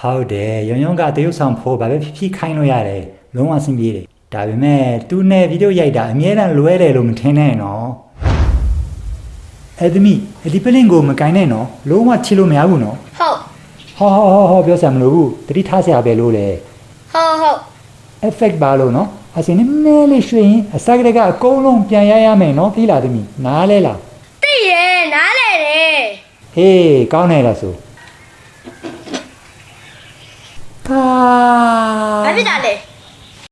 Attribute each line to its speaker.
Speaker 1: ဟုတ်တယ်ရုံရုံကတရုတ်ဆောင်ဖို့ဘာပဲဖြစ်ဖြစ်ခိုင်းလို့ရတယ်လုံးဝအဆင်ပြေတယ်ဒါပေမဲ့သူနဲ့ဗီဒီယိုရိုက်တာအမြဲတမ်းလွဲတယ်လို့မထင်နဲ့နော်အဲ့သမီးအဲ့ဒီပလင်ကိုမကင်နဲ့နော်လုံးဝချစ်လို့မရဘူးနော်
Speaker 2: ဟုတ်
Speaker 1: ဟောဟောဟောဟောပြောစရာမလိုဘူးတတိထားစရာပဲလို့လေ
Speaker 2: ဟုတ်ဟုတ်
Speaker 1: effect ပါလို့နော်အစင်းနည်းနည်းလေးရွှေရင်အစကတကအကုန်လုံးပြန်ရရမယ်နော်ပြီးလားသမီးနားလဲလား
Speaker 2: သိရဲ့နားလဲတယ်
Speaker 1: ဟေးကောင်းတယ်လားဆို ကာ
Speaker 2: ဘာဖြစ်တာလဲ